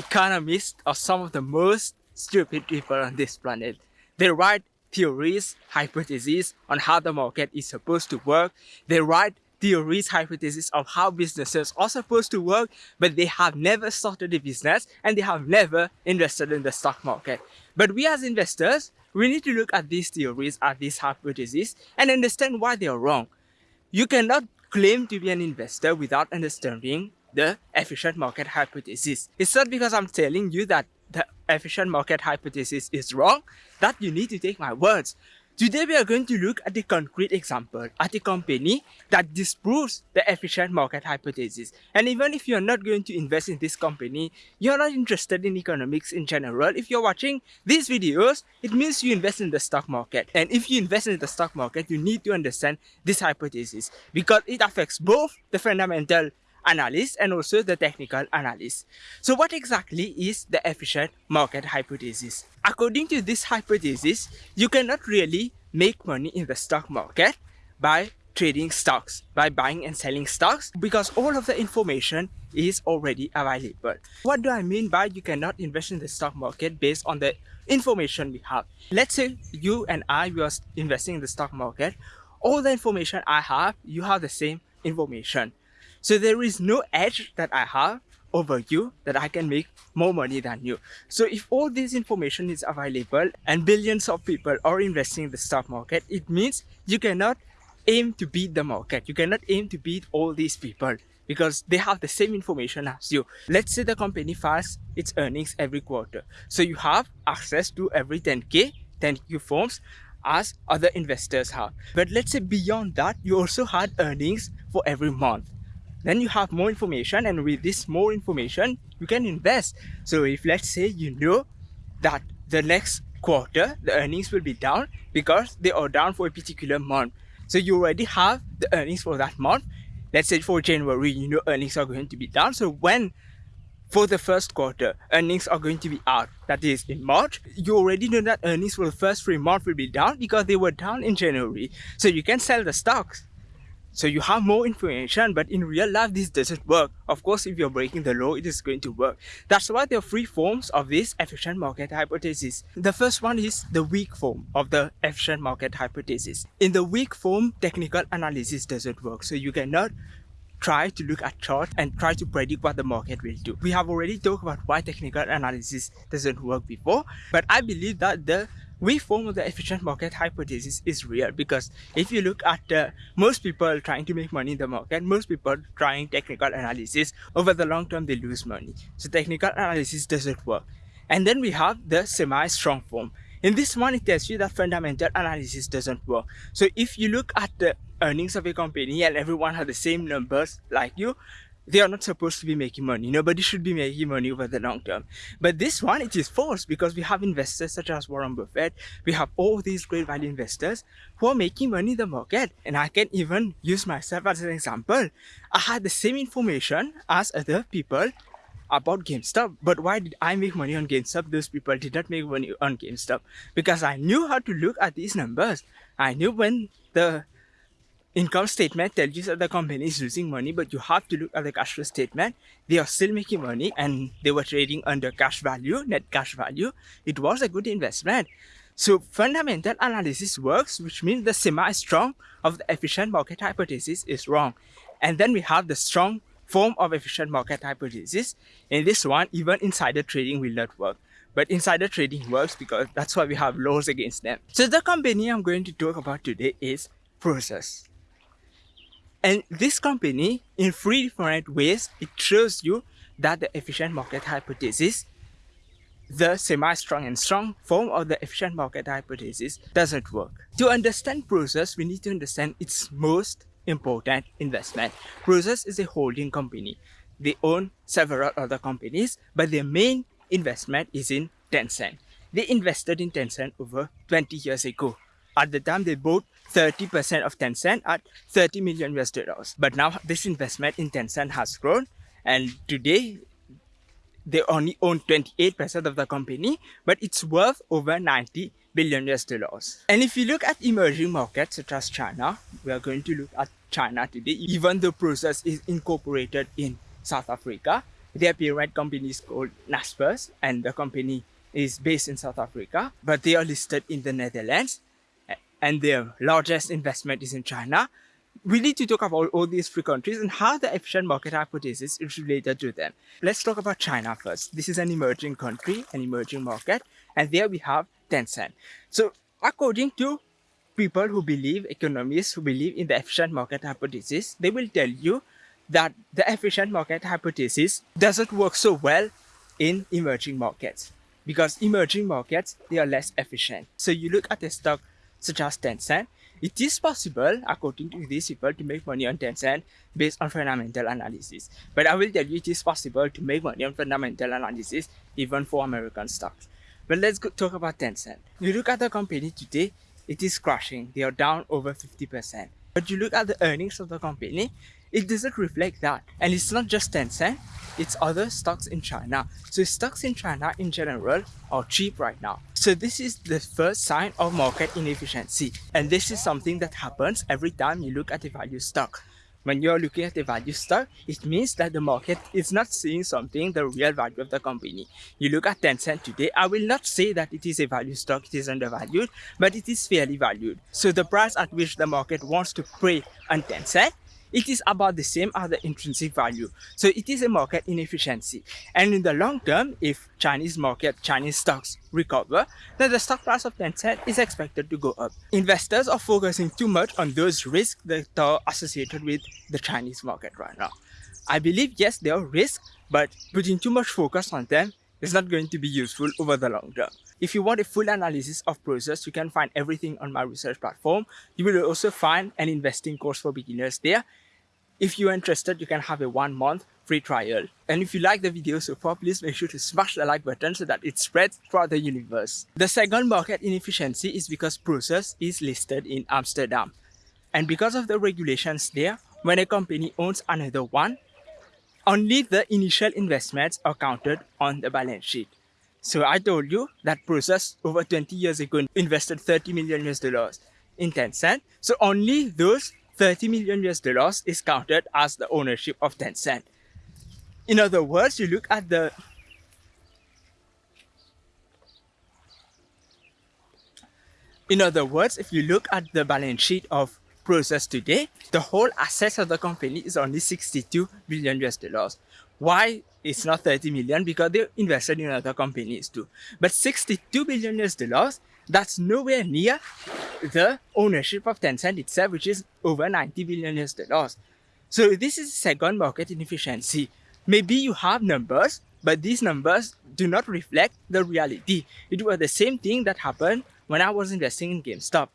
economists are uh, some of the most stupid people on this planet. They write theories, hypotheses on how the market is supposed to work. They write theories, hypotheses of how businesses are supposed to work, but they have never started a business and they have never invested in the stock market. But we as investors, we need to look at these theories, at these hypotheses, and understand why they are wrong. You cannot claim to be an investor without understanding the efficient market hypothesis. It's not because I'm telling you that the efficient market hypothesis is wrong that you need to take my words. Today we are going to look at a concrete example at a company that disproves the efficient market hypothesis. And even if you're not going to invest in this company, you're not interested in economics in general, if you're watching these videos, it means you invest in the stock market. And if you invest in the stock market, you need to understand this hypothesis because it affects both the fundamental analysis and also the technical analysis. So what exactly is the efficient market hypothesis? According to this hypothesis, you cannot really make money in the stock market by trading stocks, by buying and selling stocks because all of the information is already available. What do I mean by you cannot invest in the stock market based on the information we have? Let's say you and I were investing in the stock market. All the information I have, you have the same information. So there is no edge that I have over you that I can make more money than you. So if all this information is available and billions of people are investing in the stock market, it means you cannot aim to beat the market. You cannot aim to beat all these people because they have the same information as you. Let's say the company files its earnings every quarter. So you have access to every 10k, 10Q forms as other investors have. But let's say beyond that, you also had earnings for every month then you have more information and with this more information you can invest. So if let's say you know that the next quarter the earnings will be down because they are down for a particular month. So you already have the earnings for that month. Let's say for january you know earnings are going to be down. So when for the first quarter earnings are going to be out that is in march you already know that earnings for the first three months will be down because they were down in january. So you can sell the stocks so you have more information, but in real life, this doesn't work. Of course, if you're breaking the law, it is going to work. That's why there are three forms of this efficient market hypothesis. The first one is the weak form of the efficient market hypothesis. In the weak form, technical analysis doesn't work. So you cannot try to look at charts and try to predict what the market will do. We have already talked about why technical analysis doesn't work before, but I believe that the weak form the efficient market hypothesis is real because if you look at uh, most people trying to make money in the market, most people trying technical analysis, over the long term they lose money. So technical analysis doesn't work. And then we have the semi-strong form. In this one, it tells you that fundamental analysis doesn't work. So if you look at the earnings of a company and everyone has the same numbers like you, they are not supposed to be making money. Nobody should be making money over the long term. But this one, it is forced because we have investors such as Warren Buffett. We have all these great value investors who are making money in the market. And I can even use myself as an example. I had the same information as other people about GameStop. But why did I make money on GameStop? Those people did not make money on GameStop because I knew how to look at these numbers. I knew when the income statement tells you that the company is losing money, but you have to look at the cash flow statement. They are still making money and they were trading under cash value, net cash value. It was a good investment. So fundamental analysis works, which means the semi-strong of the efficient market hypothesis is wrong. And then we have the strong form of efficient market hypothesis. In this one, even insider trading will not work. But insider trading works because that's why we have laws against them. So the company I'm going to talk about today is Prosus. And this company, in three different ways, it shows you that the efficient market hypothesis, the semi-strong and strong form of the efficient market hypothesis doesn't work. To understand Prosus, we need to understand its most important investment. Prosus is a holding company. They own several other companies, but their main investment is in Tencent. They invested in Tencent over 20 years ago. At the time, they bought 30% of Tencent at 30 million US dollars. But now this investment in Tencent has grown and today they only own 28% of the company, but it's worth over 90 billion US dollars. And if you look at emerging markets such as China, we are going to look at China today, even though Prosus is incorporated in South Africa, Their parent company is called Naspers and the company is based in South Africa, but they are listed in the Netherlands and their largest investment is in China. We need to talk about all these three countries and how the efficient market hypothesis is related to them. Let's talk about China first. This is an emerging country, an emerging market, and there we have Tencent. So according to people who believe, economists who believe in the efficient market hypothesis, they will tell you that the efficient market hypothesis doesn't work so well in emerging markets because emerging markets, they are less efficient. So you look at a stock such as Tencent, it is possible, according to these people, to make money on Tencent based on fundamental analysis. But I will tell you it is possible to make money on fundamental analysis even for American stocks. But let's go talk about Tencent. You look at the company today, it is crashing. They are down over 50%. But you look at the earnings of the company, it doesn't reflect that. And it's not just Tencent, eh? it's other stocks in China. So stocks in China in general are cheap right now. So this is the first sign of market inefficiency. And this is something that happens every time you look at a value stock. When you're looking at a value stock, it means that the market is not seeing something, the real value of the company. You look at Tencent today, I will not say that it is a value stock, it is undervalued, but it is fairly valued. So the price at which the market wants to pay on Tencent it is about the same as the intrinsic value. So it is a market inefficiency. And in the long term, if Chinese market, Chinese stocks recover, then the stock price of Tencent is expected to go up. Investors are focusing too much on those risks that are associated with the Chinese market right now. I believe, yes, there are risks, but putting too much focus on them is not going to be useful over the long term. If you want a full analysis of Prosus, you can find everything on my research platform. You will also find an investing course for beginners there. If you're interested, you can have a one month free trial. And if you like the video so far, please make sure to smash the like button so that it spreads throughout the universe. The second market inefficiency is because Prosus is listed in Amsterdam. And because of the regulations there, when a company owns another one, only the initial investments are counted on the balance sheet. So I told you that Prosus over 20 years ago invested 30 million US dollars in Tencent. So only those 30 million US dollars is counted as the ownership of Tencent. In other words, you look at the In other words, if you look at the balance sheet of Prosus today, the whole assets of the company is only 62 billion US dollars. Why it's not 30 million? Because they invested in other companies too. But 62 billion US dollars, that's nowhere near the ownership of Tencent itself, which is over 90 billion US dollars. So this is second market inefficiency. Maybe you have numbers, but these numbers do not reflect the reality. It was the same thing that happened when I was investing in GameStop.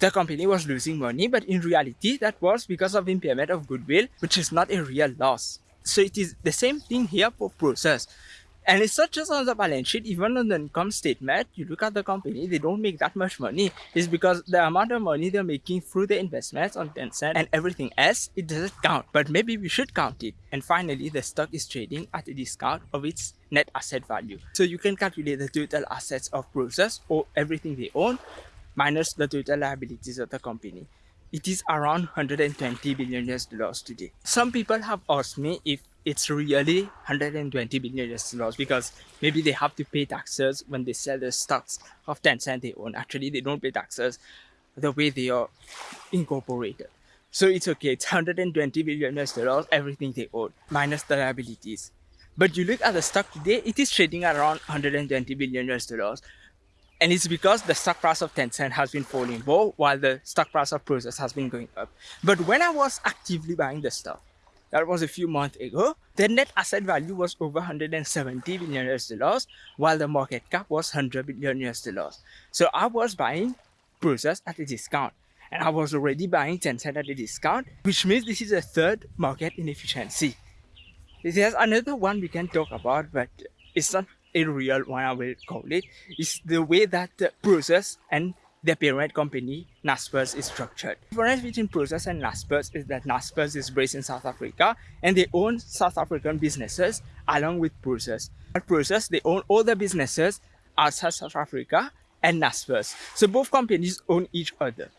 The company was losing money, but in reality, that was because of impairment of goodwill, which is not a real loss. So it is the same thing here for Prosus. And it's not just on the balance sheet, even on the income statement, you look at the company, they don't make that much money. It's because the amount of money they're making through the investments on Tencent and everything else, it doesn't count. But maybe we should count it. And finally, the stock is trading at a discount of its net asset value. So you can calculate the total assets of Prosus or everything they own minus the total liabilities of the company it is around 120 billion US dollars today. Some people have asked me if it's really 120 billion US dollars because maybe they have to pay taxes when they sell the stocks of Tencent they own. Actually, they don't pay taxes the way they are incorporated. So it's okay, it's 120 billion US dollars, everything they own, minus the liabilities. But you look at the stock today, it is trading around 120 billion US dollars. And it's because the stock price of Tencent has been falling more while the stock price of Prosus has been going up. But when I was actively buying the stock, that was a few months ago, the net asset value was over 170 billion US dollars, while the market cap was 100 billion US dollars. So I was buying Prosus at a discount. And I was already buying Tencent at a discount, which means this is a third market inefficiency. There's another one we can talk about, but it's not a real one I will call it, is the way that the Prosus and the parent company Naspers is structured. The difference between Prosus and Naspers is that Naspers is based in South Africa and they own South African businesses along with Prosus. At Prosus, they own all the businesses outside South Africa and Naspers. So both companies own each other.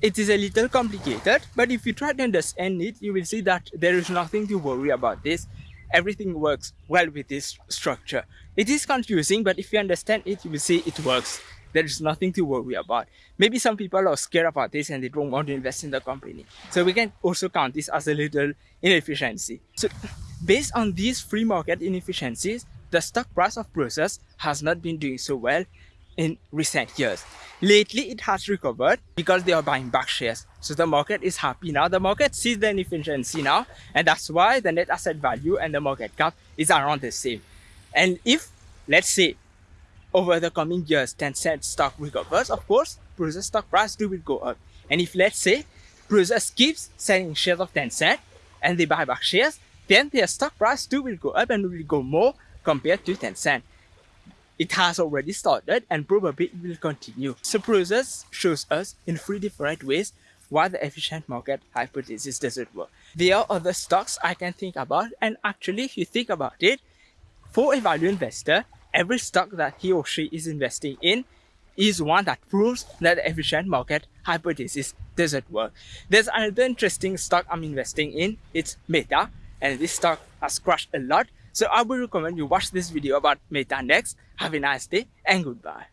It is a little complicated, but if you try to understand it, you will see that there is nothing to worry about this everything works well with this structure. It is confusing, but if you understand it, you will see it works. There is nothing to worry about. Maybe some people are scared about this and they don't want to invest in the company. So we can also count this as a little inefficiency. So based on these free market inefficiencies, the stock price of Prosus has not been doing so well in recent years. Lately, it has recovered because they are buying back shares. So the market is happy now. The market sees the inefficiency now, and that's why the net asset value and the market cap is around the same. And if, let's say, over the coming years, Tencent stock recovers, of course, Prosus stock price will go up. And if let's say Prosus keeps selling shares of Tencent and they buy back shares, then their stock price too will go up and will go more compared to Tencent. It has already started and probably will continue. So Prosus shows us in three different ways why the efficient market hypothesis doesn't work. There are other stocks I can think about and actually if you think about it, for a value investor, every stock that he or she is investing in is one that proves that the efficient market hypothesis doesn't work. There's another interesting stock I'm investing in. It's Meta and this stock has crashed a lot. So I would recommend you watch this video about Meta next. Have a nice day and goodbye.